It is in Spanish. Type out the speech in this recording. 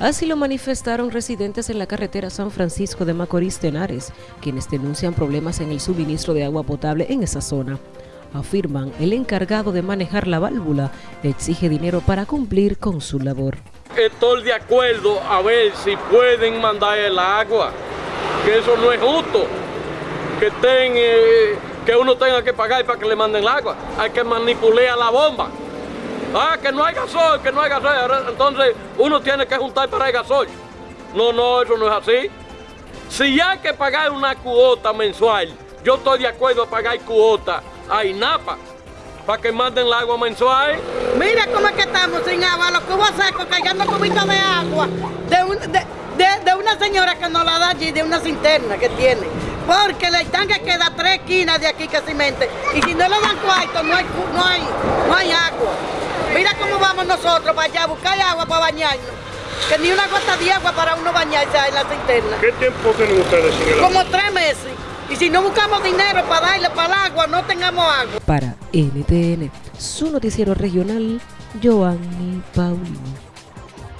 Así lo manifestaron residentes en la carretera San Francisco de Macorís Tenares, quienes denuncian problemas en el suministro de agua potable en esa zona. Afirman el encargado de manejar la válvula exige dinero para cumplir con su labor. Estoy de acuerdo a ver si pueden mandar el agua, que eso no es justo, que, eh, que uno tenga que pagar para que le manden el agua, hay que manipular la bomba. Ah, que no hay gasol, que no hay gasol. Entonces uno tiene que juntar para el gasol. No, no, eso no es así. Si hay que pagar una cuota mensual, yo estoy de acuerdo a pagar cuota a INAPA para que manden el agua mensual. Mira cómo es que estamos sin agua, los cubos secos, cargando cubitos de agua de, de, una señora que nos la da allí, de una cinterna que tiene. Porque le están que queda tres esquinas de aquí casi mente. Y si no le dan cuarto, no hay, no hay, no hay agua. Mira cómo vamos nosotros para allá a buscar agua para bañarnos. Que ni una gota de agua para uno bañarse en la cisterna. ¿Qué tiempo tienen ustedes sin el agua? Como tres meses. Y si no buscamos dinero para darle para el agua, no tengamos agua. Para NTN, su noticiero regional, Joanny Paulino.